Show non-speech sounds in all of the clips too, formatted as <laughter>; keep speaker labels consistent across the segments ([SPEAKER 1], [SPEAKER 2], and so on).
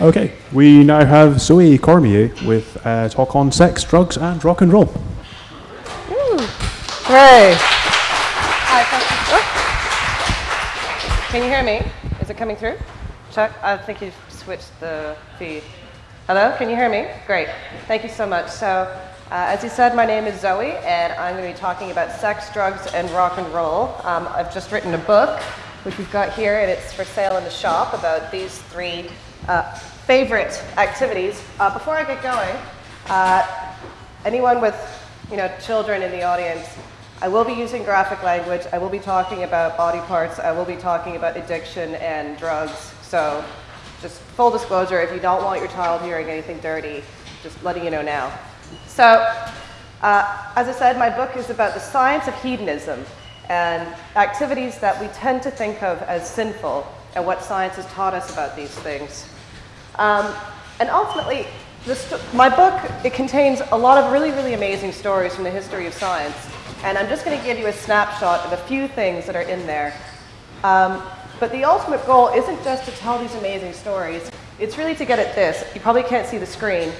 [SPEAKER 1] Okay, we now have Zoe Cormier with a talk on sex, drugs, and rock and roll. Ooh.
[SPEAKER 2] Hooray. Hi. Oh. Can you hear me? Is it coming through? Chuck, I think you've switched the feed. Hello, can you hear me? Great. Thank you so much. So, uh, as you said, my name is Zoe, and I'm going to be talking about sex, drugs, and rock and roll. Um, I've just written a book, which we've got here, and it's for sale in the shop about these three uh, favorite activities. Uh, before I get going, uh, anyone with you know, children in the audience, I will be using graphic language. I will be talking about body parts. I will be talking about addiction and drugs. So just full disclosure, if you don't want your child hearing anything dirty, just letting you know now. So uh, as I said, my book is about the science of hedonism and activities that we tend to think of as sinful and what science has taught us about these things. Um, and ultimately, my book, it contains a lot of really, really amazing stories from the history of science. And I'm just going to give you a snapshot of a few things that are in there. Um, but the ultimate goal isn't just to tell these amazing stories. It's really to get at this. You probably can't see the screen,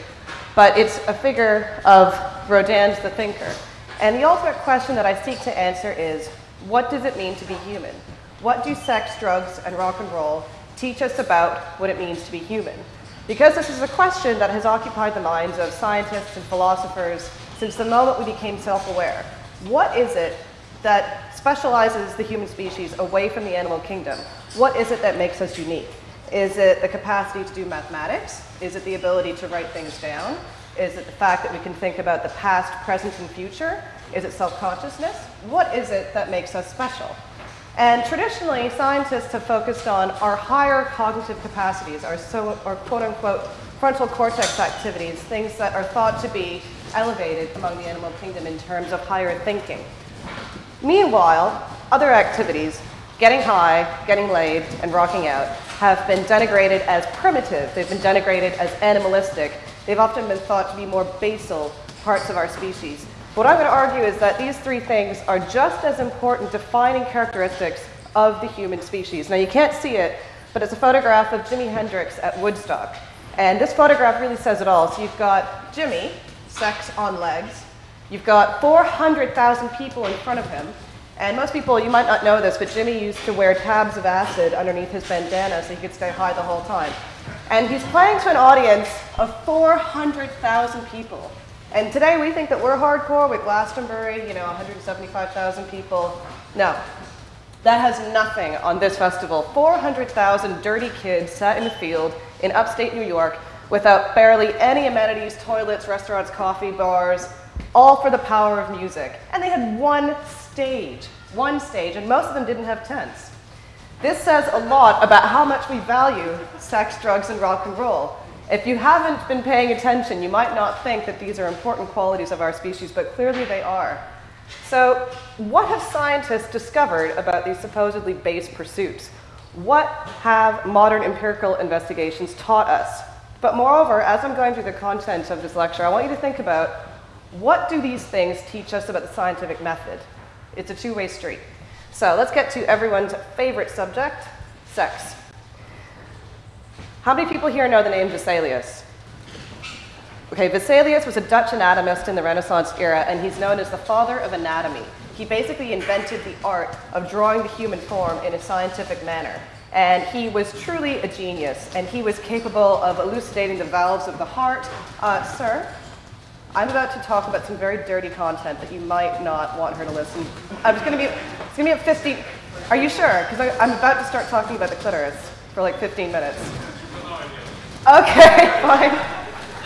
[SPEAKER 2] but it's a figure of Rodin's The Thinker. And the ultimate question that I seek to answer is, what does it mean to be human? What do sex, drugs, and rock and roll teach us about what it means to be human? Because this is a question that has occupied the minds of scientists and philosophers since the moment we became self-aware. What is it that specializes the human species away from the animal kingdom? What is it that makes us unique? Is it the capacity to do mathematics? Is it the ability to write things down? Is it the fact that we can think about the past, present, and future? Is it self-consciousness? What is it that makes us special? And traditionally, scientists have focused on our higher cognitive capacities, our, so, our quote-unquote frontal cortex activities, things that are thought to be elevated among the animal kingdom in terms of higher thinking. Meanwhile, other activities, getting high, getting laid, and rocking out, have been denigrated as primitive. They've been denigrated as animalistic. They've often been thought to be more basal parts of our species. What I'm going to argue is that these three things are just as important defining characteristics of the human species. Now, you can't see it, but it's a photograph of Jimi Hendrix at Woodstock. And this photograph really says it all. So you've got Jimi, sex on legs. You've got 400,000 people in front of him. And most people, you might not know this, but Jimi used to wear tabs of acid underneath his bandana so he could stay high the whole time. And he's playing to an audience of 400,000 people. And today we think that we're hardcore with Glastonbury, you know, 175,000 people. No, that has nothing on this festival. 400,000 dirty kids sat in the field in upstate New York without barely any amenities, toilets, restaurants, coffee bars, all for the power of music. And they had one stage, one stage, and most of them didn't have tents. This says a lot about how much we value sex, drugs, and rock and roll. If you haven't been paying attention, you might not think that these are important qualities of our species, but clearly they are. So what have scientists discovered about these supposedly base pursuits? What have modern empirical investigations taught us? But moreover, as I'm going through the content of this lecture, I want you to think about what do these things teach us about the scientific method? It's a two-way street. So let's get to everyone's favorite subject, sex. How many people here know the name Vesalius? Okay, Vesalius was a Dutch anatomist in the Renaissance era, and he's known as the father of anatomy. He basically invented the art of drawing the human form in a scientific manner. And he was truly a genius, and he was capable of elucidating the valves of the heart. Uh, sir, I'm about to talk about some very dirty content that you might not want her to listen. I'm just going to be, it's going to be at 50. Are you sure? Because I'm about to start talking about the clitoris for like 15 minutes. Okay, <laughs> fine.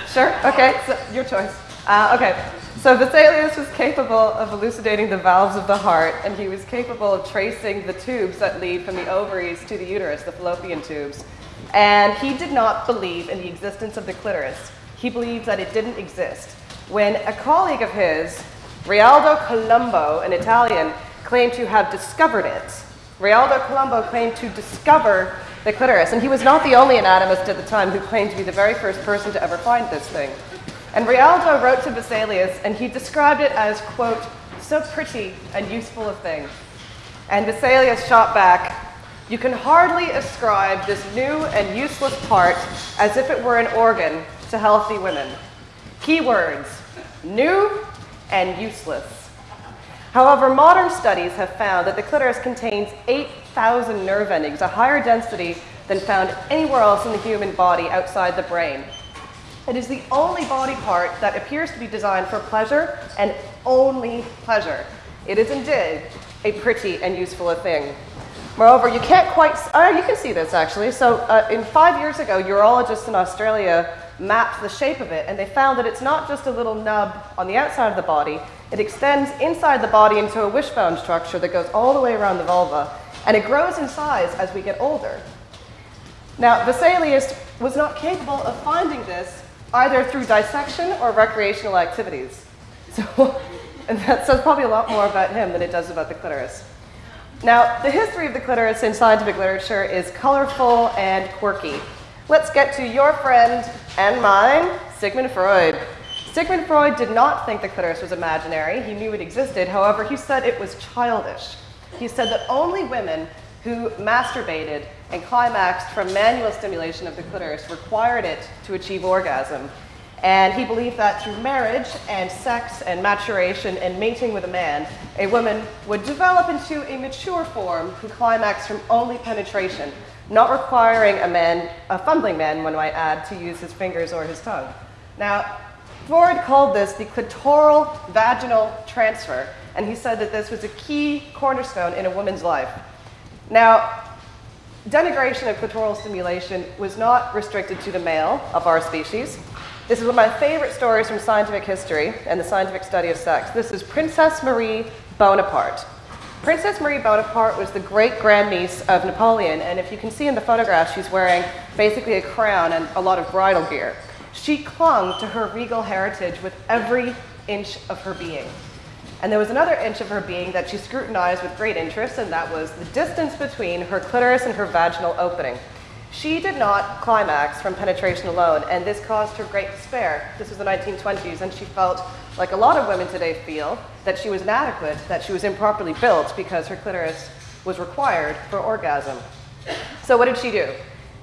[SPEAKER 2] Sure, okay, so your choice. Uh, okay, so Vesalius was capable of elucidating the valves of the heart, and he was capable of tracing the tubes that lead from the ovaries to the uterus, the fallopian tubes. And he did not believe in the existence of the clitoris. He believed that it didn't exist. When a colleague of his, Realdo Colombo, an Italian, claimed to have discovered it, Realdo Colombo claimed to discover the clitoris. And he was not the only anatomist at the time who claimed to be the very first person to ever find this thing. And Realdo wrote to Vesalius, and he described it as, quote, so pretty and useful a thing. And Vesalius shot back, you can hardly ascribe this new and useless part as if it were an organ to healthy women. Keywords new and useless. However, modern studies have found that the clitoris contains 8,000 nerve endings, a higher density than found anywhere else in the human body outside the brain. It is the only body part that appears to be designed for pleasure and only pleasure. It is indeed a pretty and useful thing. Moreover, you can't quite, oh, you can see this actually. So uh, in five years ago, urologists in Australia mapped the shape of it and they found that it's not just a little nub on the outside of the body, it extends inside the body into a wishbone structure that goes all the way around the vulva and it grows in size as we get older. Now, Vesalius was not capable of finding this either through dissection or recreational activities. So, <laughs> and that says probably a lot more about him than it does about the clitoris. Now, the history of the clitoris in scientific literature is colorful and quirky. Let's get to your friend and mine, Sigmund Freud. Sigmund Freud did not think the clitoris was imaginary. He knew it existed. However, he said it was childish. He said that only women who masturbated and climaxed from manual stimulation of the clitoris required it to achieve orgasm. And he believed that through marriage and sex and maturation and mating with a man, a woman would develop into a mature form who climaxed from only penetration, not requiring a man, a fumbling man, one might add, to use his fingers or his tongue. Now, Freud called this the clitoral vaginal transfer, and he said that this was a key cornerstone in a woman's life. Now, denigration of clitoral stimulation was not restricted to the male of our species. This is one of my favorite stories from scientific history and the scientific study of sex. This is Princess Marie Bonaparte. Princess Marie Bonaparte was the great grandniece of Napoleon, and if you can see in the photograph, she's wearing basically a crown and a lot of bridal gear. She clung to her regal heritage with every inch of her being. And there was another inch of her being that she scrutinized with great interest, and that was the distance between her clitoris and her vaginal opening. She did not climax from penetration alone, and this caused her great despair. This was the 1920s, and she felt, like a lot of women today feel, that she was inadequate, that she was improperly built because her clitoris was required for orgasm. So, what did she do?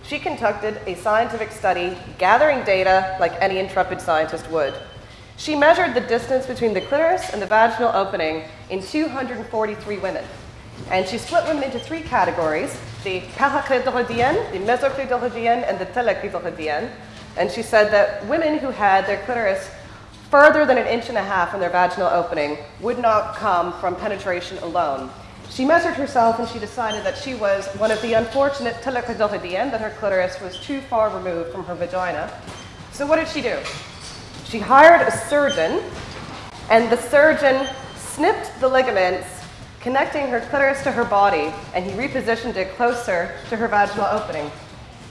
[SPEAKER 2] She conducted a scientific study, gathering data like any intrepid scientist would. She measured the distance between the clitoris and the vaginal opening in 243 women. And she split women into three categories the paraclitoridien, the mesoclitoridien, and the teleclitoridien. And she said that women who had their clitoris further than an inch and a half from their vaginal opening would not come from penetration alone. She measured herself and she decided that she was one of the unfortunate teleclitoridien, that her clitoris was too far removed from her vagina. So what did she do? She hired a surgeon, and the surgeon snipped the ligaments connecting her clitoris to her body, and he repositioned it closer to her vaginal opening.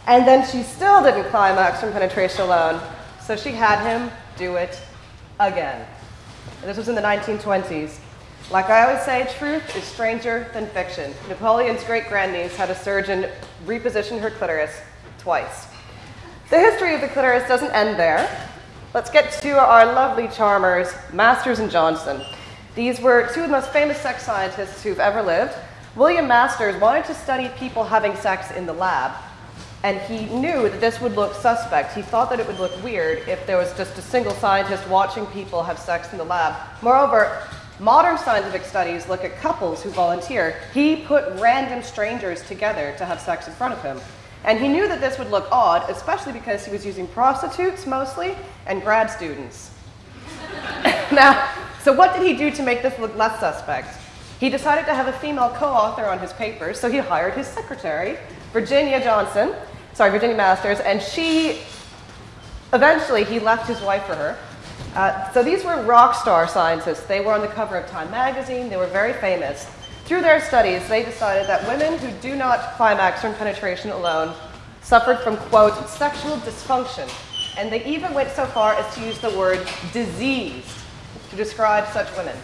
[SPEAKER 2] And then she still didn't climax from penetration alone, so she had him do it again. This was in the 1920s. Like I always say, truth is stranger than fiction. Napoleon's great grandniece had a surgeon reposition her clitoris twice. The history of the clitoris doesn't end there. Let's get to our lovely charmers, Masters and Johnson. These were two of the most famous sex scientists who've ever lived. William Masters wanted to study people having sex in the lab, and he knew that this would look suspect. He thought that it would look weird if there was just a single scientist watching people have sex in the lab. Moreover, modern scientific studies look at couples who volunteer. He put random strangers together to have sex in front of him. And he knew that this would look odd, especially because he was using prostitutes mostly and grad students. <laughs> now, so what did he do to make this look less suspect? He decided to have a female co-author on his papers, so he hired his secretary, Virginia Johnson, sorry, Virginia Masters, and she, eventually he left his wife for her. Uh, so these were rock star scientists. They were on the cover of Time magazine. They were very famous. Through their studies, they decided that women who do not climax from penetration alone suffered from, quote, sexual dysfunction. And they even went so far as to use the word diseased to describe such women.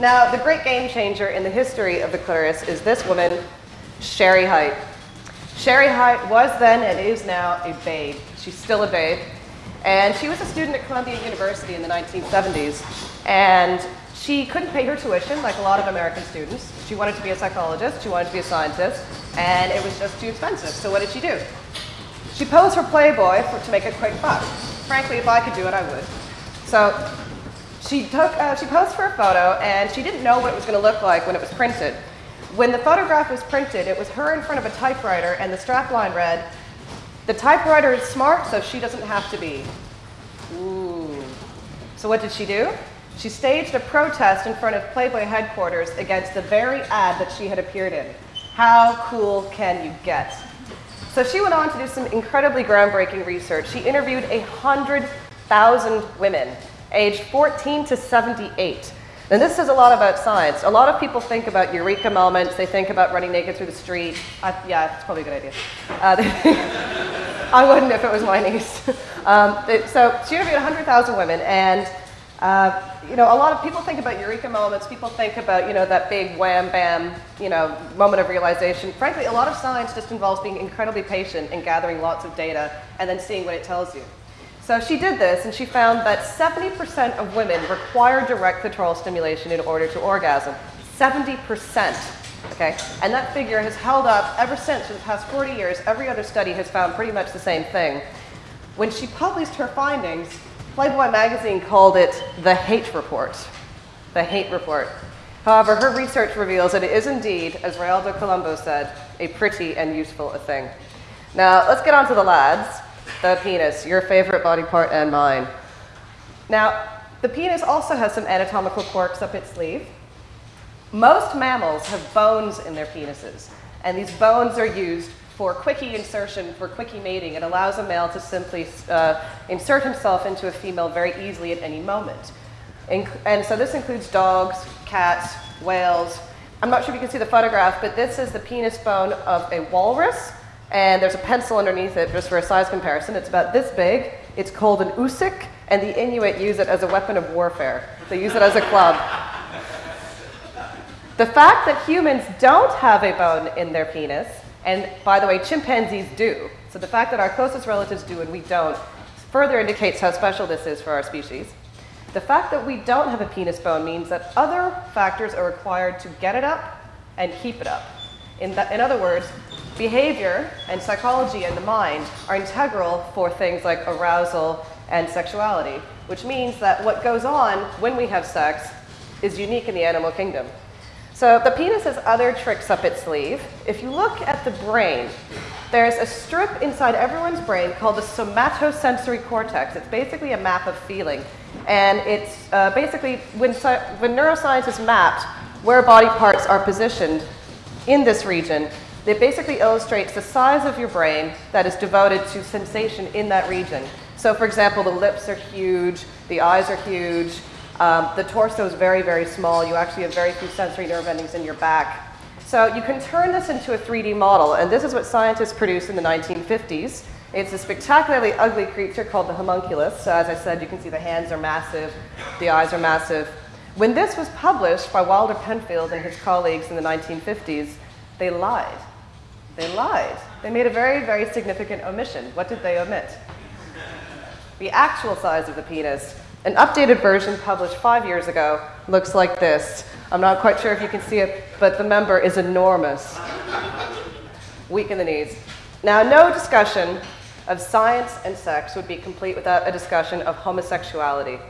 [SPEAKER 2] Now, the great game changer in the history of the clitoris is this woman, Shere Hite. Shere Hite was then and is now a babe. She's still a babe. And she was a student at Columbia University in the 1970s. And She couldn't pay her tuition like a lot of American students. She wanted to be a psychologist, she wanted to be a scientist, and it was just too expensive. So what did she do? She posed for Playboy for, to make a quick buck. Frankly, if I could do it, I would. So she took, uh, she posed for a photo, and she didn't know what it was going to look like when it was printed. When the photograph was printed, it was her in front of a typewriter, and the strapline read, "The typewriter is smart, so she doesn't have to be." Ooh. So what did she do? She staged a protest in front of Playboy headquarters against the very ad that she had appeared in. How cool can you get? So she went on to do some incredibly groundbreaking research. She interviewed 100,000 women aged 14 to 78. And this says a lot about science. A lot of people think about eureka moments. They think about running naked through the street. I, yeah, it's probably a good idea. Uh, <laughs> I wouldn't if it was my niece. Um, so she interviewed 100,000 women, and uh, you know, a lot of people think about eureka moments. People think about you know that big wham bam, you know, moment of realization. Frankly, a lot of science just involves being incredibly patient and gathering lots of data and then seeing what it tells you. So she did this, and she found that 70% of women require direct clitoral stimulation in order to orgasm. 70%. Okay? And that figure has held up ever since for the past 40 years. Every other study has found pretty much the same thing. When she published her findings, Playboy magazine called it the hate report. The hate report. However, her research reveals that it is indeed, as Realdo Colombo said, a pretty and useful thing. Now, let's get on to the lads. The penis, your favorite body part and mine. Now, the penis also has some anatomical quirks up its sleeve. Most mammals have bones in their penises, and these bones are used for quickie insertion, for quickie mating. It allows a male to simply uh, insert himself into a female very easily at any moment. and so this includes dogs, cats, whales. I'm not sure if you can see the photograph, but this is the penis bone of a walrus and there's a pencil underneath it just for a size comparison. It's about this big. It's called an oosik, and the Inuit use it as a weapon of warfare. They use it as a club. The fact that humans don't have a bone in their penis, and by the way, chimpanzees do, so the fact that our closest relatives do and we don't, further indicates how special this is for our species. The fact that we don't have a penis bone means that other factors are required to get it up and keep it up. In, in other words, behavior and psychology and the mind are integral for things like arousal and sexuality, which means that what goes on when we have sex is unique in the animal kingdom. So the penis has other tricks up its sleeve. If you look at the brain, there's a strip inside everyone's brain called the somatosensory cortex. It's basically a map of feeling. And it's uh, basically, when, when neuroscientists mapped where body parts are positioned in this region, it basically illustrates the size of your brain that is devoted to sensation in that region. So for example, the lips are huge, the eyes are huge, um, the torso is very, very small. You actually have very few sensory nerve endings in your back. So you can turn this into a 3D model, and this is what scientists produced in the 1950s. It's a spectacularly ugly creature called the homunculus. So as I said, you can see the hands are massive, the eyes are massive. When this was published by Wilder Penfield and his colleagues in the 1950s, they lied. They lied. They made a very, very significant omission. What did they omit? The actual size of the penis. An updated version published five years ago looks like this. I'm not quite sure if you can see it, but the member is enormous. Weak in the knees. Now, no discussion of science and sex would be complete without a discussion of homosexuality.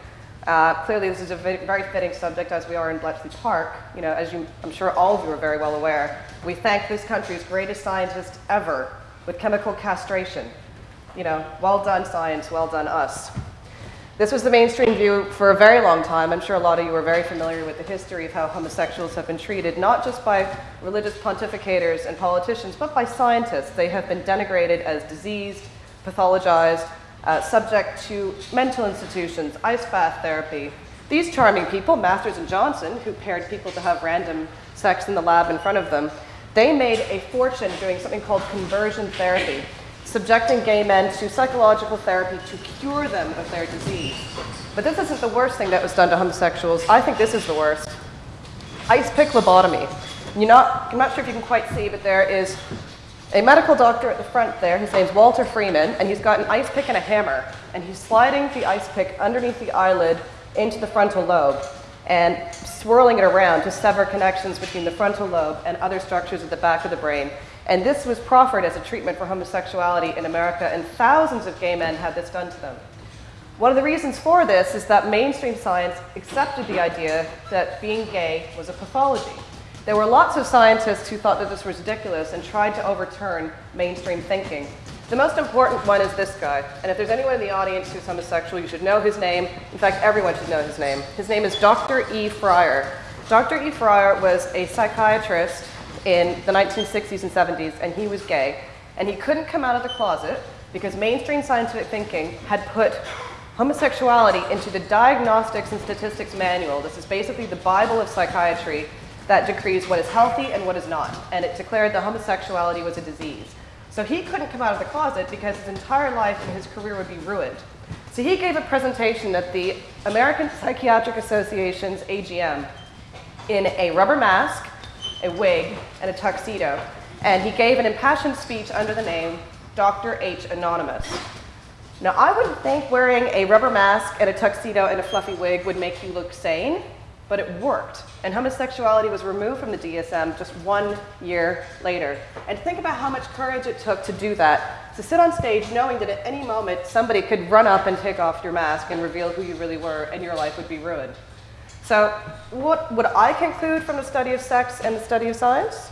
[SPEAKER 2] Uh, clearly, this is a very fitting subject as we are in Bletchley Park. You know, as you, I'm sure all of you are very well aware, we thank this country's greatest scientist ever with chemical castration. You know, well done science, well done us. This was the mainstream view for a very long time. I'm sure a lot of you are very familiar with the history of how homosexuals have been treated, not just by religious pontificators and politicians, but by scientists. They have been denigrated as diseased, pathologized, uh, subject to mental institutions, ice bath therapy. These charming people, Masters and Johnson, who paired people to have random sex in the lab in front of them, they made a fortune doing something called conversion therapy, subjecting gay men to psychological therapy to cure them of their disease. But this isn't the worst thing that was done to homosexuals. I think this is the worst. Ice pick lobotomy. You're not, I'm not sure if you can quite see, but there is a medical doctor at the front there, his name's Walter Freeman, and he's got an ice pick and a hammer, and he's sliding the ice pick underneath the eyelid into the frontal lobe. and swirling it around to sever connections between the frontal lobe and other structures at the back of the brain. And this was proffered as a treatment for homosexuality in America, and thousands of gay men had this done to them. One of the reasons for this is that mainstream science accepted the idea that being gay was a pathology. There were lots of scientists who thought that this was ridiculous and tried to overturn mainstream thinking. The most important one is this guy. And if there's anyone in the audience who's homosexual, you should know his name. In fact, everyone should know his name. His name is Dr. E. Fryer. Dr. E. Fryer was a psychiatrist in the 1960s and 70s, and he was gay. And he couldn't come out of the closet because mainstream scientific thinking had put homosexuality into the Diagnostics and Statistics Manual. This is basically the Bible of psychiatry that decrees what is healthy and what is not. And it declared that homosexuality was a disease. So he couldn't come out of the closet because his entire life and his career would be ruined. So he gave a presentation at the American Psychiatric Association's AGM in a rubber mask, a wig, and a tuxedo. And he gave an impassioned speech under the name Dr. H. Anonymous. Now, I wouldn't think wearing a rubber mask and a tuxedo and a fluffy wig would make you look sane, but it worked. And homosexuality was removed from the DSM just one year later. And think about how much courage it took to do that, to sit on stage knowing that at any moment somebody could run up and take off your mask and reveal who you really were, and your life would be ruined. So, what would I conclude from the study of sex and the study of science?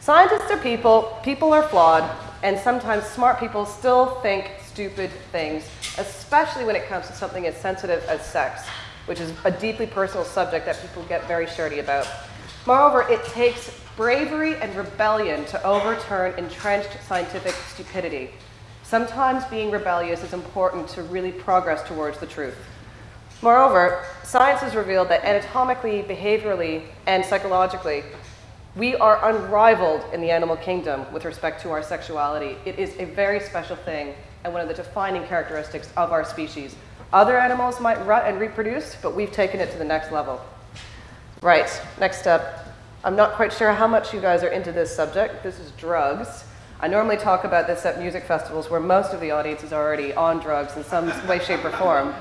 [SPEAKER 2] Scientists are people, people are flawed, and sometimes smart people still think stupid things, especially when it comes to something as sensitive as sex which is a deeply personal subject that people get very shirty about. Moreover, it takes bravery and rebellion to overturn entrenched scientific stupidity. Sometimes being rebellious is important to really progress towards the truth. Moreover, science has revealed that anatomically, behaviorally, and psychologically, we are unrivaled in the animal kingdom with respect to our sexuality. It is a very special thing and one of the defining characteristics of our species. Other animals might rut and reproduce, but we've taken it to the next level. Right, next up. I'm not quite sure how much you guys are into this subject. This is drugs. I normally talk about this at music festivals where most of the audience is already on drugs in some way, shape, or form.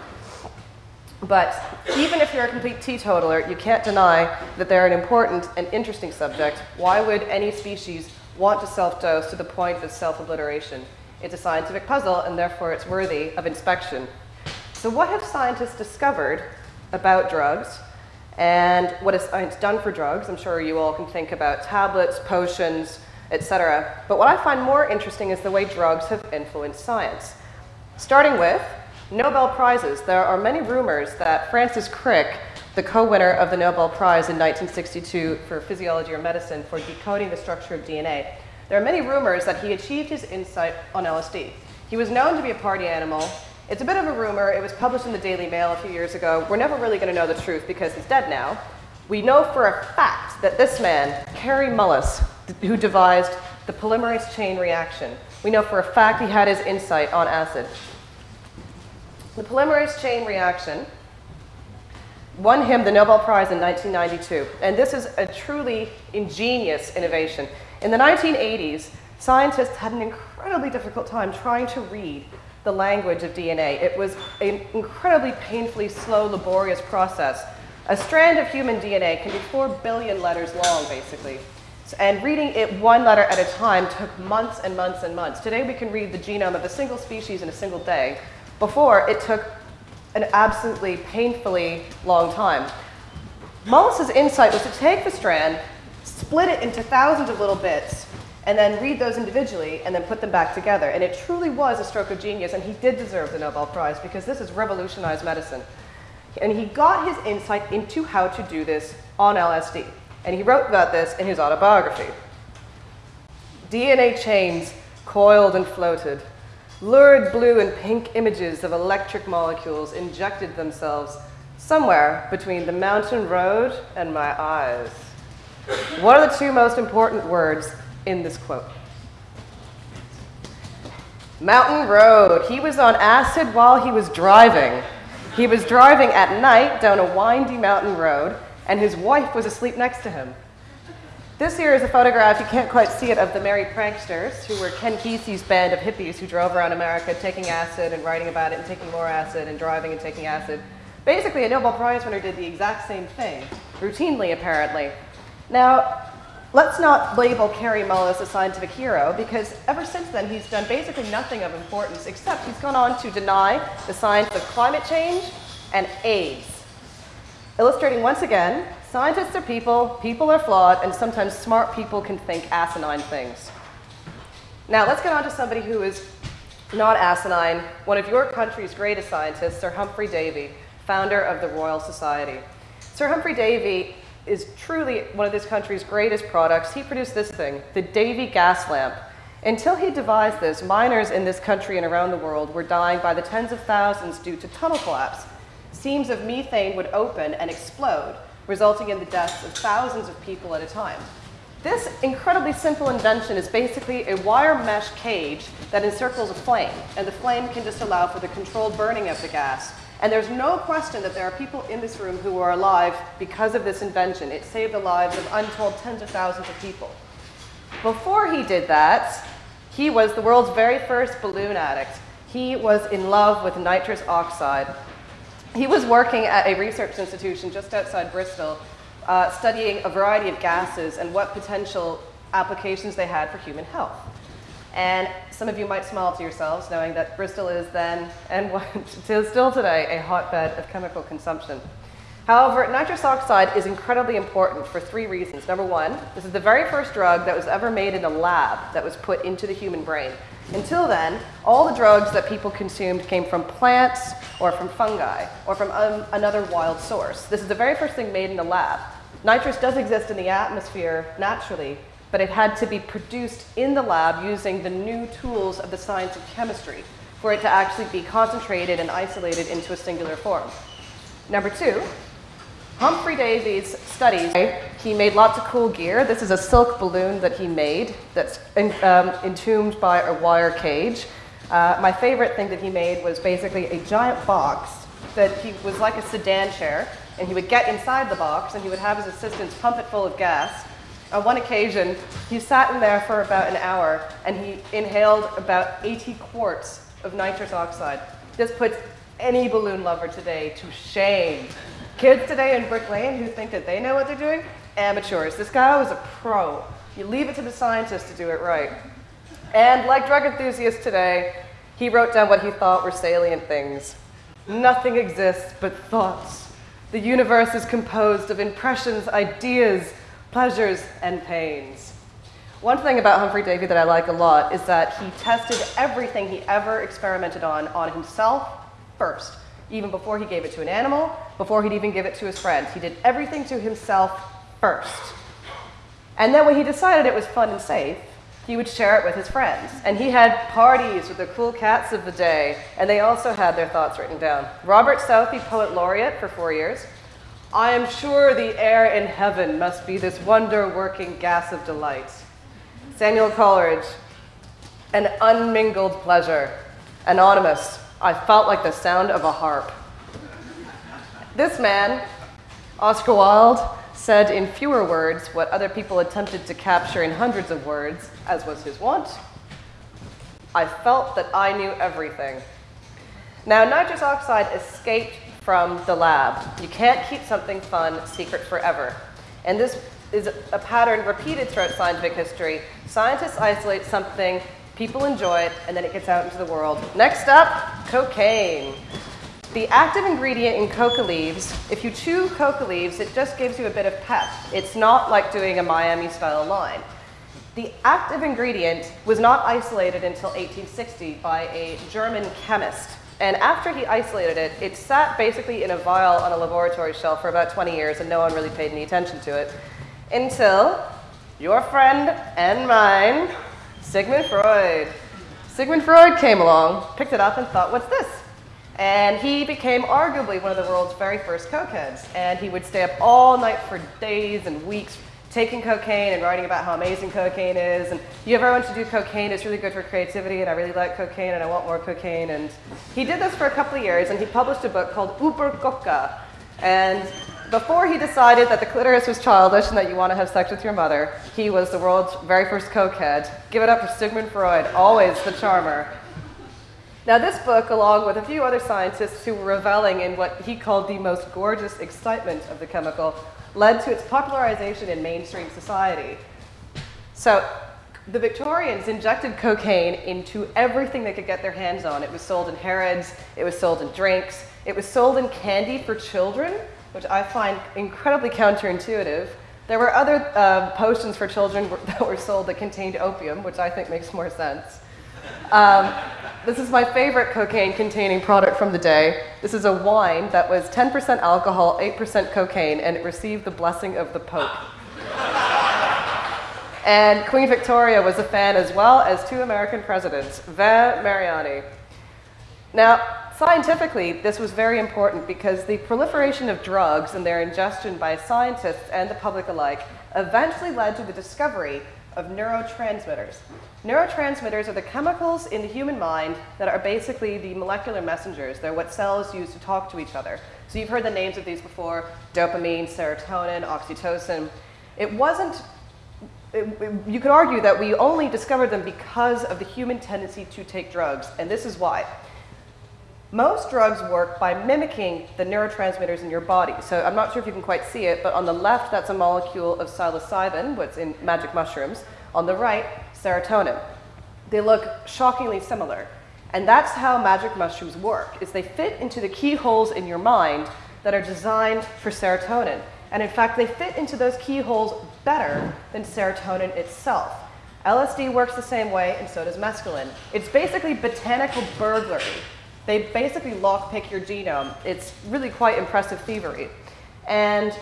[SPEAKER 2] But even if you're a complete teetotaler, you can't deny that they're an important and interesting subject. Why would any species want to self dose to the point of self obliteration? It's a scientific puzzle, and therefore it's worthy of inspection. So what have scientists discovered about drugs and what has science done for drugs? I'm sure you all can think about tablets, potions, etc. But what I find more interesting is the way drugs have influenced science. Starting with Nobel Prizes. There are many rumors that Francis Crick, the co-winner of the Nobel Prize in 1962 for physiology or medicine for decoding the structure of DNA, there are many rumors that he achieved his insight on LSD. He was known to be a party animal, it's a bit of a rumor. It was published in the Daily Mail a few years ago. We're never really going to know the truth because he's dead now. We know for a fact that this man, Kary Mullis, who devised the polymerase chain reaction, we know for a fact he had his insight on acid. The polymerase chain reaction won him the Nobel Prize in 1992. And this is a truly ingenious innovation. In the 1980s, scientists had an incredibly difficult time trying to read the language of DNA. It was an incredibly painfully slow, laborious process. A strand of human DNA can be four billion letters long, basically. And reading it one letter at a time took months and months and months. Today we can read the genome of a single species in a single day. Before, it took an absolutely painfully long time. Mullis's insight was to take the strand, split it into thousands of little bits, and then read those individually and then put them back together. And it truly was a stroke of genius, and he did deserve the Nobel Prize because this has revolutionized medicine. And he got his insight into how to do this on LSD. And he wrote about this in his autobiography. DNA chains coiled and floated. Lurid blue and pink images of electric molecules injected themselves somewhere between the mountain road and my eyes. What are the two most important words in this quote. Mountain Road. He was on acid while he was driving. He was driving at night down a windy mountain road, and his wife was asleep next to him. This here is a photograph, you can't quite see it, of the Merry Pranksters, who were Ken Kesey's band of hippies who drove around America taking acid and writing about it and taking more acid and driving and taking acid. Basically, a Nobel Prize winner did the exact same thing, routinely apparently. Now, let's not label Kary Mullis a scientific hero because ever since then he's done basically nothing of importance except he's gone on to deny the science of climate change and AIDS. Illustrating once again, scientists are people, people are flawed, and sometimes smart people can think asinine things. Now let's get on to somebody who is not asinine, one of your country's greatest scientists, Sir Humphry Davy, founder of the Royal Society. Sir Humphry Davy is truly one of this country's greatest products. He produced this thing, the Davy gas lamp. Until he devised this, miners in this country and around the world were dying by the tens of thousands due to tunnel collapse. Seams of methane would open and explode, resulting in the deaths of thousands of people at a time. This incredibly simple invention is basically a wire mesh cage that encircles a flame, and the flame can just allow for the controlled burning of the gas. And there's no question that there are people in this room who are alive because of this invention. It saved the lives of untold tens of thousands of people. Before he did that, he was the world's very first balloon addict. He was in love with nitrous oxide. He was working at a research institution just outside Bristol uh, studying a variety of gases and what potential applications they had for human health. And some of you might smile to yourselves knowing that Bristol is then, and <laughs> still today, a hotbed of chemical consumption. However, nitrous oxide is incredibly important for three reasons. Number one, this is the very first drug that was ever made in a lab that was put into the human brain. Until then, all the drugs that people consumed came from plants or from fungi or from um, another wild source. This is the very first thing made in a lab. Nitrous does exist in the atmosphere naturally, but it had to be produced in the lab using the new tools of the science of chemistry for it to actually be concentrated and isolated into a singular form. Number two, Humphry Davy's studies, he made lots of cool gear. This is a silk balloon that he made that's in, um, entombed by a wire cage. Uh, my favorite thing that he made was basically a giant box that he was like a sedan chair and he would get inside the box and he would have his assistants pump it full of gas. On one occasion, he sat in there for about an hour and he inhaled about 80 quarts of nitrous oxide. This puts any balloon lover today to shame. Kids today in Brick Lane who think that they know what they're doing, amateurs. This guy was a pro. You leave it to the scientists to do it right. And like drug enthusiasts today, he wrote down what he thought were salient things. Nothing exists but thoughts. The universe is composed of impressions, ideas, pleasures, and pains. One thing about Humphry Davy that I like a lot is that he tested everything he ever experimented on on himself first, even before he gave it to an animal, before he'd even give it to his friends. He did everything to himself first. And then when he decided it was fun and safe, he would share it with his friends. And he had parties with the cool cats of the day, and they also had their thoughts written down. Robert Southey, poet laureate for four years. I am sure the air in heaven must be this wonder working gas of delight. Samuel Coleridge, an unmingled pleasure. Anonymous, I felt like the sound of a harp. This man, Oscar Wilde, said in fewer words what other people attempted to capture in hundreds of words, as was his wont. I felt that I knew everything. Now, nitrous oxide escaped from the lab. You can't keep something fun secret forever. And this is a pattern repeated throughout scientific history. Scientists isolate something, people enjoy it, and then it gets out into the world. Next up, cocaine. The active ingredient in coca leaves, if you chew coca leaves, it just gives you a bit of pep. It's not like doing a Miami style line. The active ingredient was not isolated until 1860 by a German chemist. And after he isolated it, it sat basically in a vial on a laboratory shelf for about 20 years and no one really paid any attention to it until your friend and mine, Sigmund Freud. Sigmund Freud came along, picked it up, and thought, what's this? And he became arguably one of the world's very first cokeheads. And he would stay up all night for days and weeks taking cocaine and writing about how amazing cocaine is. And you ever want to do cocaine, it's really good for creativity, and I really like cocaine, and I want more cocaine. And he did this for a couple of years, and he published a book called Über Coca. And before he decided that the clitoris was childish and that you want to have sex with your mother, he was the world's very first cokehead. Give it up for Sigmund Freud, always the charmer. Now, this book, along with a few other scientists who were reveling in what he called the most gorgeous excitement of the chemical, led to its popularization in mainstream society. So, the Victorians injected cocaine into everything they could get their hands on. It was sold in Harrods, it was sold in drinks, it was sold in candy for children, which I find incredibly counterintuitive. There were other uh, potions for children <laughs> that were sold that contained opium, which I think makes more sense. Um, this is my favorite cocaine containing product from the day. This is a wine that was 10% alcohol, 8% cocaine, and it received the blessing of the Pope. and Queen Victoria was a fan as well as two American presidents, Vin Mariani. Now, scientifically, this was very important because the proliferation of drugs and their ingestion by scientists and the public alike eventually led to the discovery of neurotransmitters. Neurotransmitters are the chemicals in the human mind that are basically the molecular messengers. They're what cells use to talk to each other. So you've heard the names of these before, dopamine, serotonin, oxytocin. It wasn't, it, you could argue that we only discovered them because of the human tendency to take drugs, and this is why. Most drugs work by mimicking the neurotransmitters in your body. So I'm not sure if you can quite see it, but on the left, that's a molecule of psilocybin, what's in magic mushrooms. On the right, serotonin. They look shockingly similar. And that's how magic mushrooms work, is they fit into the keyholes in your mind that are designed for serotonin. And in fact, they fit into those keyholes better than serotonin itself. LSD works the same way, and so does mescaline. It's basically botanical burglary. They basically lockpick your genome. It's really quite impressive thievery. And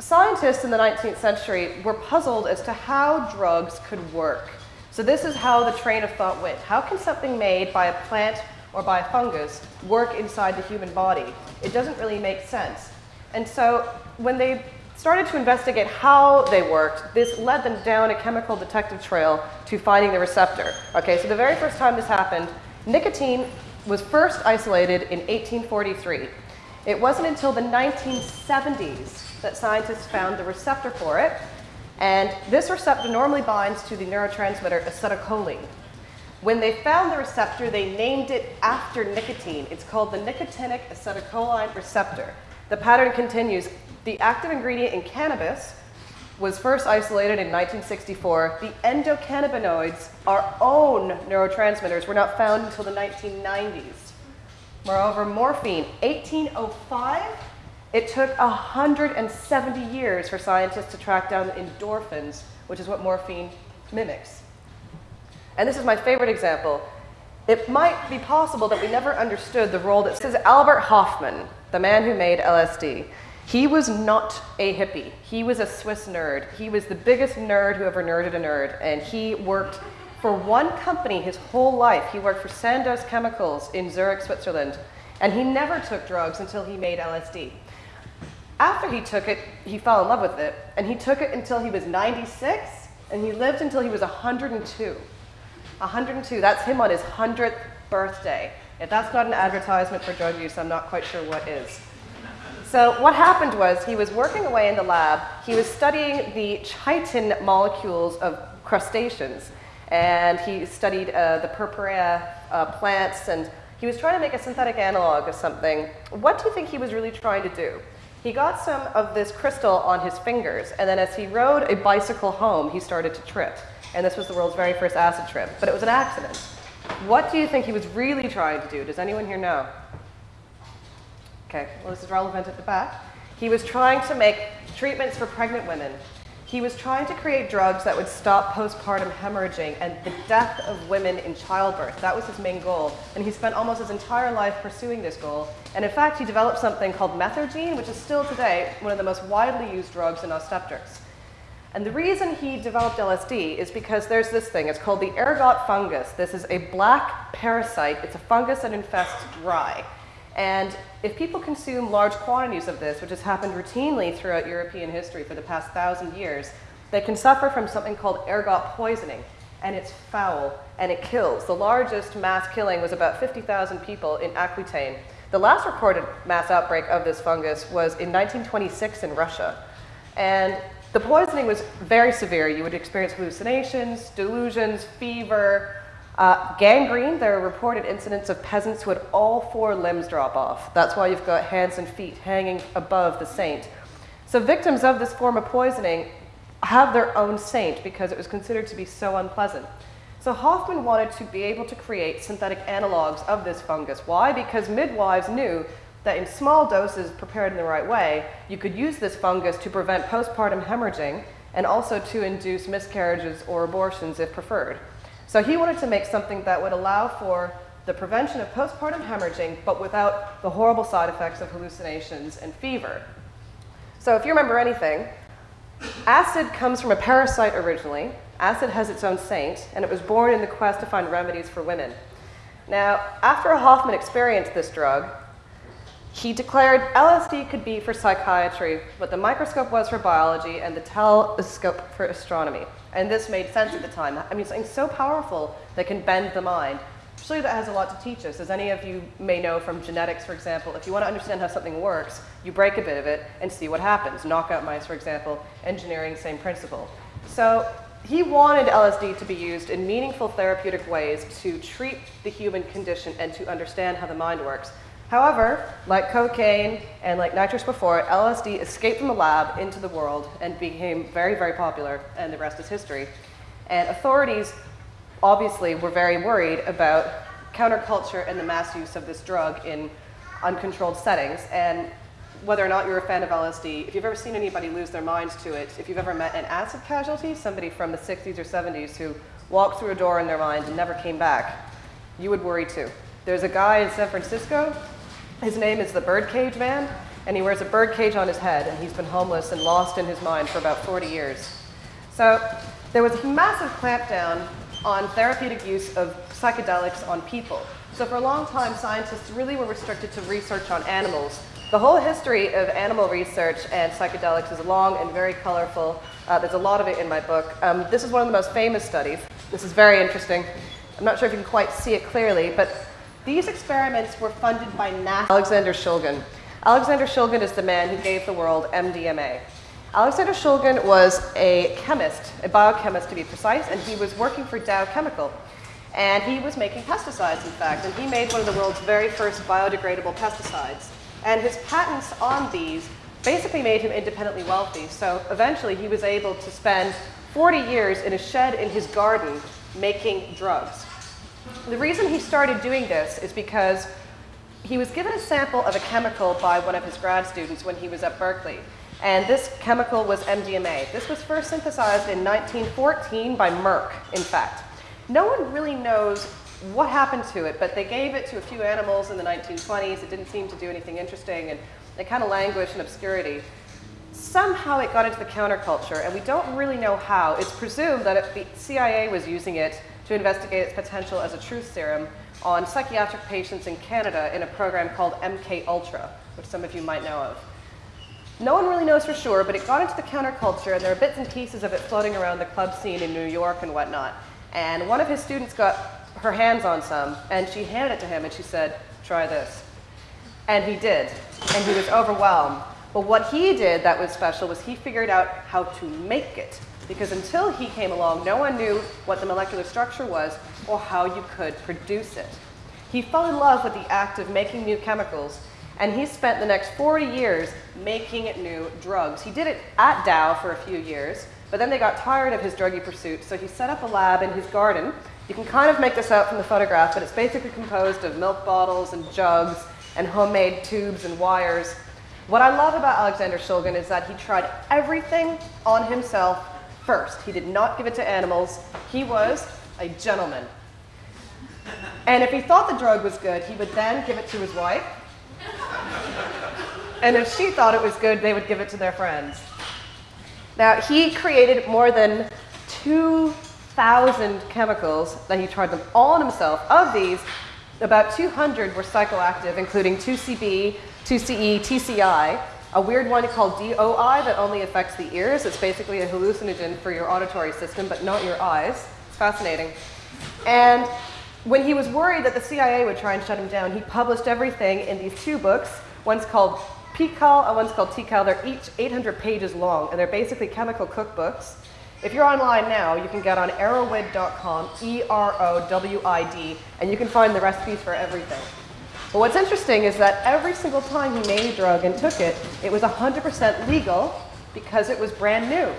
[SPEAKER 2] scientists in the 19th century were puzzled as to how drugs could work. So this is how the train of thought went. How can something made by a plant or by a fungus work inside the human body? It doesn't really make sense. And so when they started to investigate how they worked, this led them down a chemical detective trail to finding the receptor. Okay, so the very first time this happened, nicotine was first isolated in 1843. It wasn't until the 1970s that scientists found the receptor for it, and this receptor normally binds to the neurotransmitter acetylcholine. When they found the receptor, they named it after nicotine. It's called the nicotinic acetylcholine receptor. The pattern continues. The active ingredient in cannabis was first isolated in 1964. The endocannabinoids, our own neurotransmitters, were not found until the 1990s. Moreover, morphine, 1805, it took 170 years for scientists to track down endorphins, which is what morphine mimics. And this is my favorite example. It might be possible that we never understood the role that is Albert Hofmann, the man who made LSD. He was not a hippie. He was a Swiss nerd. He was the biggest nerd who ever nerded a nerd. And he worked for one company his whole life. He worked for Sandoz Chemicals in Zurich, Switzerland. And he never took drugs until he made LSD. After he took it, he fell in love with it. And he took it until he was 96. And he lived until he was 102. 102. That's him on his 100th birthday. If that's not an advertisement for drug use, I'm not quite sure what is. So what happened was he was working away in the lab. He was studying the chitin molecules of crustaceans. And he studied uh, the purpurea uh, plants, and he was trying to make a synthetic analog of something. What do you think he was really trying to do? He got some of this crystal on his fingers, and then as he rode a bicycle home, he started to trip. And this was the world's very first acid trip, but it was an accident. What do you think he was really trying to do? Does anyone here know? Okay, well, this is relevant at the back. He was trying to make treatments for pregnant women. He was trying to create drugs that would stop postpartum hemorrhaging and the death of women in childbirth. That was his main goal. And he spent almost his entire life pursuing this goal. And in fact, he developed something called methergine, which is still today one of the most widely used drugs in obstetrics. And the reason he developed LSD is because there's this thing. It's called the ergot fungus. This is a black parasite. It's a fungus that infests rye. And if people consume large quantities of this, which has happened routinely throughout European history for the past thousand years, they can suffer from something called ergot poisoning. And it's foul, and it kills. The largest mass killing was about 50,000 people in Aquitaine. The last recorded mass outbreak of this fungus was in 1926 in Russia. And the poisoning was very severe. You would experience hallucinations, delusions, fever, Uh, gangrene, there are reported incidents of peasants who had all four limbs drop off. That's why you've got hands and feet hanging above the saint. So victims of this form of poisoning have their own saint because it was considered to be so unpleasant. So Hofmann wanted to be able to create synthetic analogs of this fungus. Why? Because midwives knew that in small doses prepared in the right way, you could use this fungus to prevent postpartum hemorrhaging and also to induce miscarriages or abortions if preferred. So he wanted to make something that would allow for the prevention of postpartum hemorrhaging, but without the horrible side effects of hallucinations and fever. So if you remember anything, acid comes from a parasite originally. Acid has its own saint, and it was born in the quest to find remedies for women. Now, after Hofmann experienced this drug, he declared LSD could be for psychiatry, what the microscope was for biology, and the telescope for astronomy. And this made sense at the time. I mean, something so powerful that can bend the mind. Surely that has a lot to teach us. As any of you may know from genetics, for example, if you want to understand how something works, you break a bit of it and see what happens. Knockout mice, for example, engineering, same principle. So he wanted LSD to be used in meaningful therapeutic ways to treat the human condition and to understand how the mind works. However, like cocaine and like nitrous before, it, LSD escaped from the lab into the world and became very, very popular, and the rest is history. And authorities obviously were very worried about counterculture and the mass use of this drug in uncontrolled settings. And whether or not you're a fan of LSD, if you've ever seen anybody lose their minds to it, if you've ever met an acid casualty, somebody from the 60s or 70s who walked through a door in their mind and never came back, you would worry too. There's a guy in San Francisco his name is the Birdcage Man, and he wears a birdcage on his head, and he's been homeless and lost in his mind for about 40 years. So there was a massive clampdown on therapeutic use of psychedelics on people. So for a long time, scientists really were restricted to research on animals. The whole history of animal research and psychedelics is long and very colorful. Uh, there's a lot of it in my book. Um, this is one of the most famous studies. This is very interesting. I'm not sure if you can quite see it clearly, but these experiments were funded by NASA. Alexander Shulgin. Alexander Shulgin is the man who gave the world MDMA. Alexander Shulgin was a chemist, a biochemist to be precise, and he was working for Dow Chemical. And he was making pesticides, in fact, and he made one of the world's very first biodegradable pesticides. And his patents on these basically made him independently wealthy. So eventually he was able to spend 40 years in a shed in his garden making drugs. The reason he started doing this is because he was given a sample of a chemical by one of his grad students when he was at Berkeley. And this chemical was MDMA. This was first synthesized in 1914 by Merck, in fact. No one really knows what happened to it, but they gave it to a few animals in the 1920s. It didn't seem to do anything interesting, and it kind of languished in obscurity. Somehow it got into the counterculture, and we don't really know how. It's presumed that it, the CIA was using it to investigate its potential as a truth serum on psychiatric patients in Canada in a program called MK Ultra, which some of you might know of. No one really knows for sure, but it got into the counterculture, and there are bits and pieces of it floating around the club scene in New York and whatnot. And one of his students got her hands on some, and she handed it to him, and she said, try this. And he did, and he was overwhelmed. But what he did that was special was he figured out how to make it because until he came along, no one knew what the molecular structure was or how you could produce it. He fell in love with the act of making new chemicals, and he spent the next 40 years making new drugs. He did it at Dow for a few years, but then they got tired of his druggy pursuit, so he set up a lab in his garden. You can kind of make this out from the photograph, but it's basically composed of milk bottles and jugs and homemade tubes and wires. What I love about Alexander Shulgin is that he tried everything on himself first. He did not give it to animals. He was a gentleman. And if he thought the drug was good, he would then give it to his wife. And if she thought it was good, they would give it to their friends. Now, he created more than 2,000 chemicals that he tried them all on himself. Of these, about 200 were psychoactive, including 2CB, 2CE, TCI, a weird one called DOI that only affects the ears. It's basically a hallucinogen for your auditory system, but not your eyes. It's fascinating. And when he was worried that the CIA would try and shut him down, he published everything in these two books. One's called PiHKAL and one's called TiHKAL. They're each 800 pages long, and they're basically chemical cookbooks. If you're online now, you can get on erowid.com, E R O W I D, and you can find the recipes for everything. But what's interesting is that every single time he made a drug and took it, it was 100% legal because it was brand new,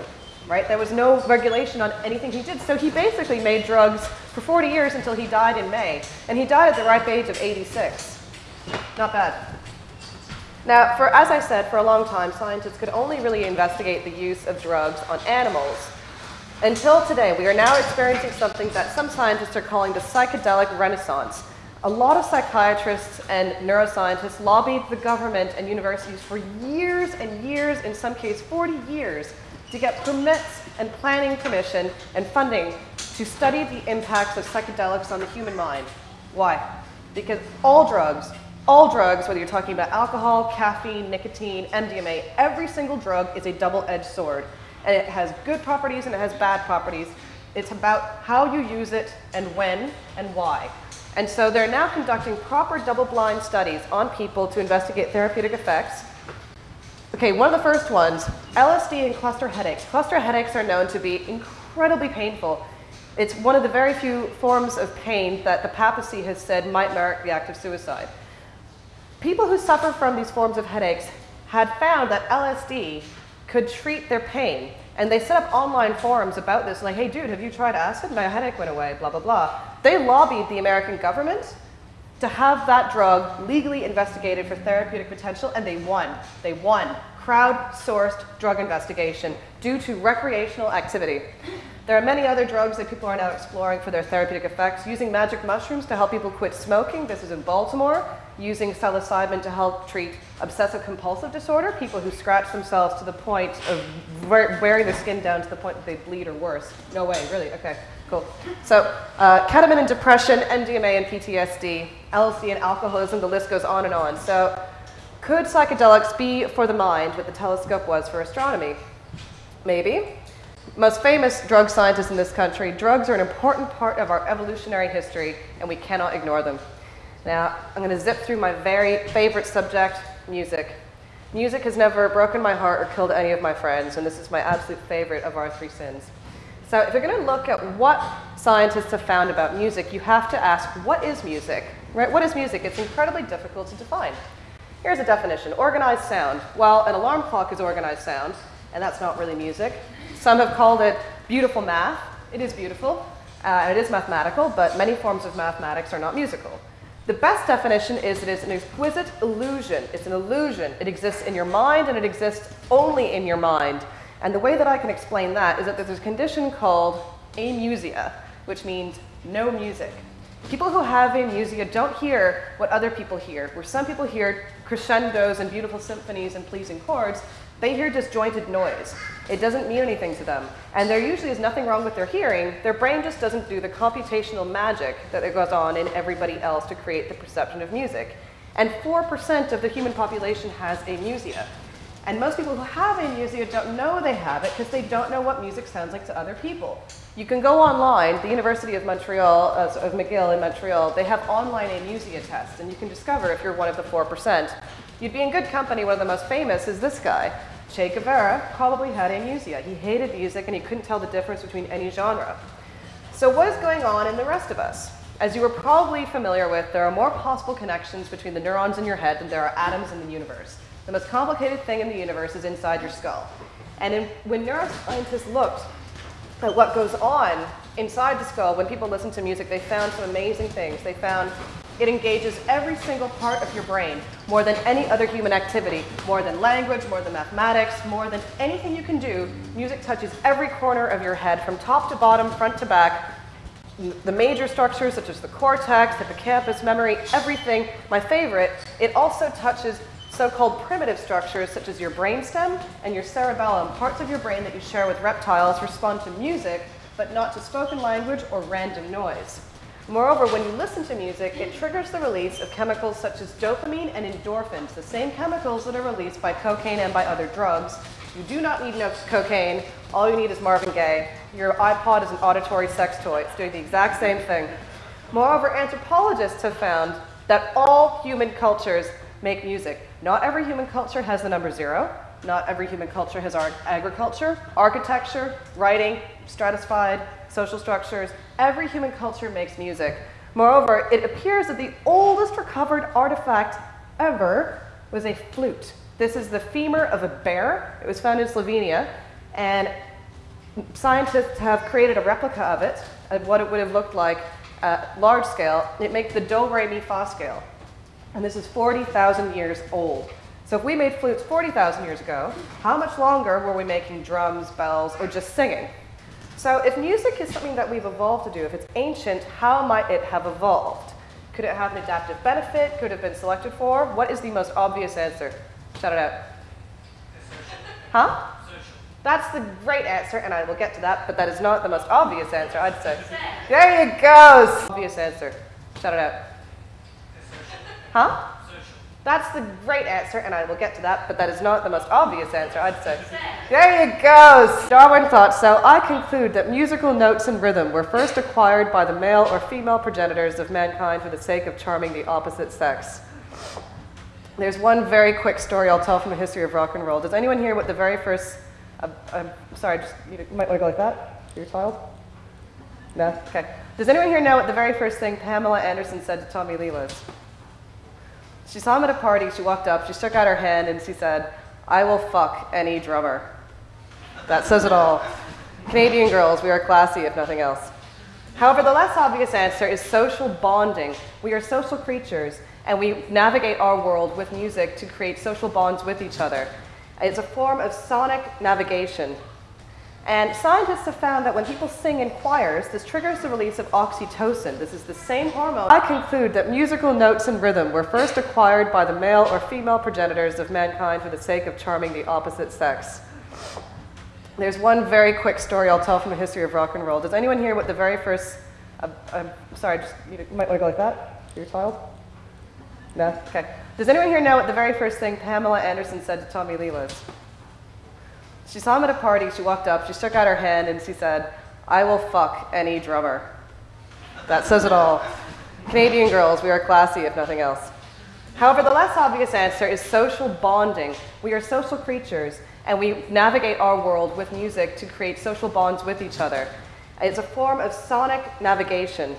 [SPEAKER 2] right? There was no regulation on anything he did. So he basically made drugs for 40 years until he died in May. And he died at the ripe age of 86. Not bad. Now, for, as I said, for a long time, scientists could only really investigate the use of drugs on animals. Until today, we are now experiencing something that some scientists are calling the psychedelic renaissance. A lot of psychiatrists and neuroscientists lobbied the government and universities for years and years, in some cases 40 years, to get permits and planning permission and funding to study the impacts of psychedelics on the human mind. Why? Because all drugs, all drugs, whether you're talking about alcohol, caffeine, nicotine, MDMA, every single drug is a double-edged sword. And it has good properties and it has bad properties. It's about how you use it and when and why. And so they're now conducting proper double-blind studies on people to investigate therapeutic effects. Okay, one of the first ones, LSD and cluster headaches. Cluster headaches are known to be incredibly painful. It's one of the very few forms of pain that the papacy has said might merit the act of suicide. People who suffer from these forms of headaches had found that LSD could treat their pain. And they set up online forums about this, like, hey, dude, have you tried acid? My headache went away, blah, blah, blah. They lobbied the American government to have that drug legally investigated for therapeutic potential, and they won. They won. Crowd-sourced drug investigation due to recreational activity. There are many other drugs that people are now exploring for their therapeutic effects, using magic mushrooms to help people quit smoking. This is in Baltimore. Using psilocybin to help treat obsessive compulsive disorder, people who scratch themselves to the point of wearing their skin down to the point that they bleed or worse. No way, really? Okay, cool. So, uh, ketamine and depression, MDMA and PTSD, LSD and alcoholism, the list goes on and on. So, could psychedelics be for the mind what the telescope was for astronomy? Maybe most famous drug scientists in this country, drugs are an important part of our evolutionary history, and we cannot ignore them. Now, I'm going to zip through my very favorite subject, music. Music has never broken my heart or killed any of my friends, and this is my absolute favorite of our three sins. So if you're going to look at what scientists have found about music, you have to ask, what is music? Right? What is music? It's incredibly difficult to define. Here's a definition. Organized sound. Well, an alarm clock is organized sound, and that's not really music. Some have called it beautiful math. It is beautiful. Uh, it is mathematical, but many forms of mathematics are not musical. The best definition is it is an exquisite illusion. It's an illusion. It exists in your mind, and it exists only in your mind. And the way that I can explain that is that there's a condition called amusia, which means no music. People who have amusia don't hear what other people hear. Where some people hear crescendos and beautiful symphonies and pleasing chords, they hear disjointed noise. It doesn't mean anything to them. And there usually is nothing wrong with their hearing. Their brain just doesn't do the computational magic that goes on in everybody else to create the perception of music. And 4% of the human population has amusia. And most people who have amusia don't know they have it because they don't know what music sounds like to other people. You can go online, the University of Montreal, uh, of McGill in Montreal, they have online amusia tests, and you can discover if you're one of the 4%. You'd be in good company. One of the most famous is this guy. Che Guevara probably had amusia. He hated music and he couldn't tell the difference between any genre. So what is going on in the rest of us? As you are probably familiar with, there are more possible connections between the neurons in your head than there are atoms in the universe. The most complicated thing in the universe is inside your skull. And in, when neuroscientists looked at what goes on inside the skull, when people listen to music, they found some amazing things. They found it engages every single part of your brain more than any other human activity, more than language, more than mathematics, more than anything you can do. Music touches every corner of your head from top to bottom, front to back. The major structures such as the cortex, hippocampus, memory, everything. My favorite, it also touches so-called primitive structures such as your brainstem and your cerebellum, parts of your brain that you share with reptiles respond to music, but not to spoken language or random noise. Moreover, when you listen to music, it triggers the release of chemicals such as dopamine and endorphins, the same chemicals that are released by cocaine and by other drugs. You do not need no cocaine. All you need is Marvin Gaye. Your iPod is an auditory sex toy. It's doing the exact same thing. Moreover, anthropologists have found that all human cultures make music. Not every human culture has the number zero. not every human culture has ar- agriculture, architecture, writing, stratified, social structures. Every human culture makes music. Moreover, it appears that the oldest recovered artifact ever was a flute. This is the femur of a bear. It was found in Slovenia, and scientists have created a replica of it, of what it would have looked like at large scale. It makes the do, re, mi, fa scale. And this is 40,000 years old. So if we made flutes 40,000 years ago, how much longer were we making drums, bells, or just singing? So if music is something that we've evolved to do, if it's ancient, how might it have evolved? Could it have an adaptive benefit? Could it have been selected for? What is the most obvious answer? Shout it out. Huh? That's the great answer, and I will get to that, but that is not the most obvious answer, I'd say. There you go! Obvious answer. Shout it out. Huh? That's the great answer, and I will get to that, but that is not the most obvious answer, I'd say. There you go! Darwin thought so. I conclude that musical notes and rhythm were first acquired by the male or female progenitors of mankind for the sake of charming the opposite sex. There's one very quick story I'll tell from the history of rock and roll. Does anyone hear what the very first. Uh, uh, sorry, just, you might want to go like that your child? No? Okay. Does anyone here know what the very first thing Pamela Anderson said to Tommy Lee was? She saw him at a party, she walked up, she stuck out her hand, and she said, I will fuck any drummer. That says it all. Canadian girls, we are classy if nothing else. However, the less obvious answer is social bonding. We are social creatures, and we navigate our world with music to create social bonds with each other. It's a form of sonic navigation. And scientists have found that when people sing in choirs, this triggers the release of oxytocin. This is the same hormone. I conclude that musical notes and rhythm were first acquired by the male or female progenitors of mankind for the sake of charming the opposite sex. There's one very quick story I'll tell from the history of rock and roll. Does anyone hear what the very first. Uh, uh, sorry, just, you might want to go like that your child? No? Okay. Does anyone here know what the very first thing Pamela Anderson said to Tommy Lee was? She saw him at a party, she walked up, she stuck out her hand, and she said, I will fuck any drummer. That says it all. Canadian girls, we are classy if nothing else. However, the less obvious answer is social bonding. We are social creatures, and we navigate our world with music to create social bonds with each other. It's a form of sonic navigation.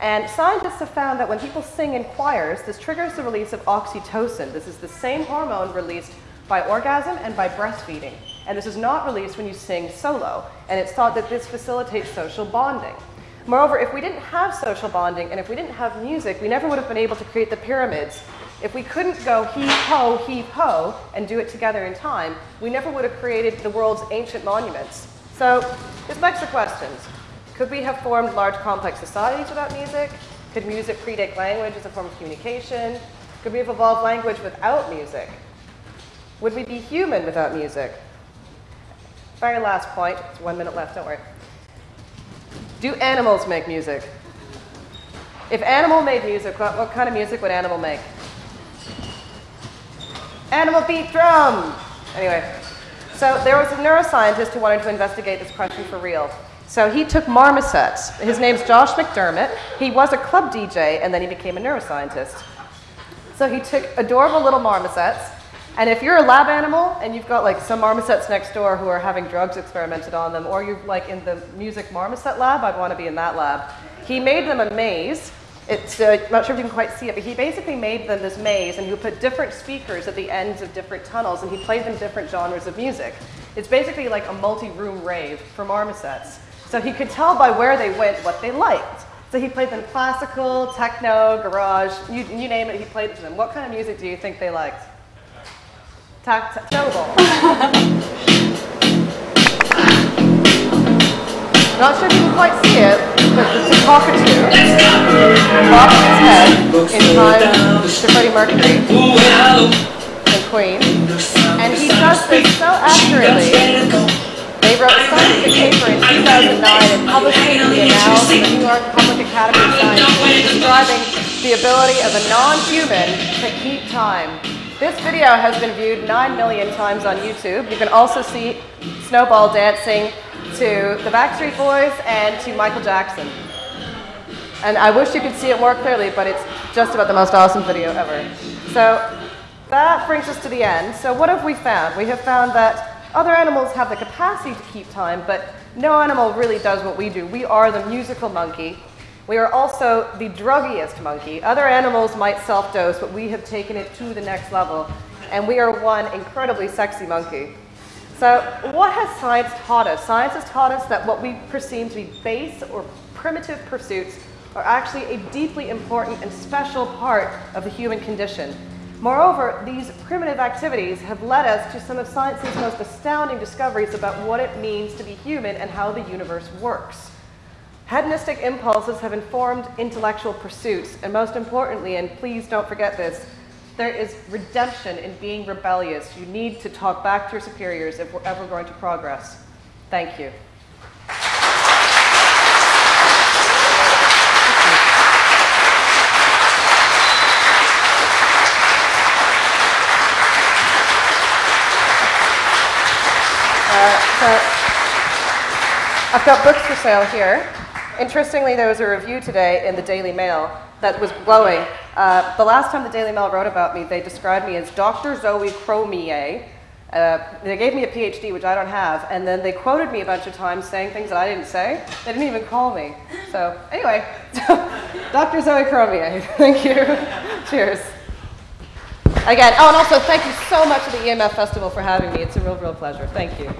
[SPEAKER 2] And scientists have found that when people sing in choirs, this triggers the release of oxytocin. This is the same hormone released by orgasm and by breastfeeding. And this is not released when you sing solo. And it's thought that this facilitates social bonding. Moreover, if we didn't have social bonding and if we didn't have music, we never would have been able to create the pyramids. If we couldn't go heave ho, heave ho, and do it together in time, we never would have created the world's ancient monuments. So, this begs the questions. Could we have formed large complex societies without music? Could music predate language as a form of communication? Could we have evolved language without music? Would we be human without music? Very last point, it's one minute left, don't worry. Do animals make music? If animal made music, what, what kind of music would animal make? Animal beat drum! Anyway, so there was a neuroscientist who wanted to investigate this question for real. So he took marmosets. His name's Josh McDermott. He was a club DJ and then he became a neuroscientist. So he took adorable little marmosets and if you're a lab animal and you've got like some marmosets next door who are having drugs experimented on them, or you're like in the music marmoset lab, I'd want to be in that lab. He made them a maze. It's, uh, I'm not sure if you can quite see it, but he basically made them this maze and he put different speakers at the ends of different tunnels and he played them different genres of music. It's basically like a multi-room rave for marmosets. So he could tell by where they went what they liked. So he played them classical, techno, garage, you, you name it, he played it to them. What kind of music do you think they liked? Tact snowball. Not sure if you can quite see it, but it's a cockatoo bobbing its head in time to Freddie Mercury and Queen. And he does this so accurately. They wrote a scientific paper in 2009 and published it in the Annals of the New York Public Academy of Sciences describing the ability of a non-human to keep time this video has been viewed 9 million times on YouTube. You can also see Snowball dancing to the Backstreet Boys and to Michael Jackson. And I wish you could see it more clearly, but it's just about the most awesome video ever. So that brings us to the end. So, what have we found? We have found that other animals have the capacity to keep time, but no animal really does what we do. We are the musical monkey. We are also the druggiest monkey. Other animals might self dose, but we have taken it to the next level. And we are one incredibly sexy monkey. So, what has science taught us? Science has taught us that what we perceive to be base or primitive pursuits are actually a deeply important and special part of the human condition. Moreover, these primitive activities have led us to some of science's most astounding discoveries about what it means to be human and how the universe works. Hedonistic impulses have informed intellectual pursuits, and most importantly, and please don't forget this, there is redemption in being rebellious. You need to talk back to your superiors if we're ever going to progress. Thank you. Uh, so I've got books for sale here. Interestingly, there was a review today in the Daily Mail that was glowing. Uh, the last time the Daily Mail wrote about me, they described me as Dr. Zoe Cormier. Uh, they gave me a PhD, which I don't have, and then they quoted me a bunch of times saying things that I didn't say. They didn't even call me. So, anyway, <laughs> Dr. Zoe Cormier, <laughs> thank you. <laughs> Cheers. Again, oh, and also thank you so much to the EMF Festival for having me. It's a real, real pleasure. Thank you.